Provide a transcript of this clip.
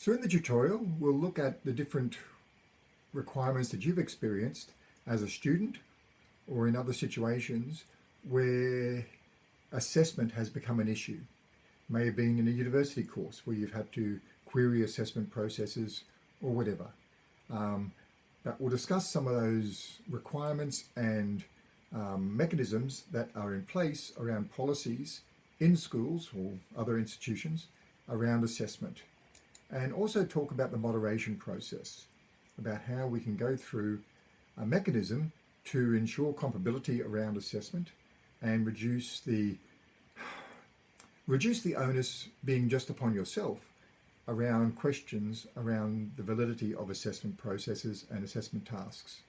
So in the tutorial, we'll look at the different requirements that you've experienced as a student or in other situations where assessment has become an issue. May have been in a university course where you've had to query assessment processes or whatever. Um, but we'll discuss some of those requirements and um, mechanisms that are in place around policies in schools or other institutions around assessment and also talk about the moderation process, about how we can go through a mechanism to ensure comparability around assessment and reduce the reduce the onus being just upon yourself around questions around the validity of assessment processes and assessment tasks.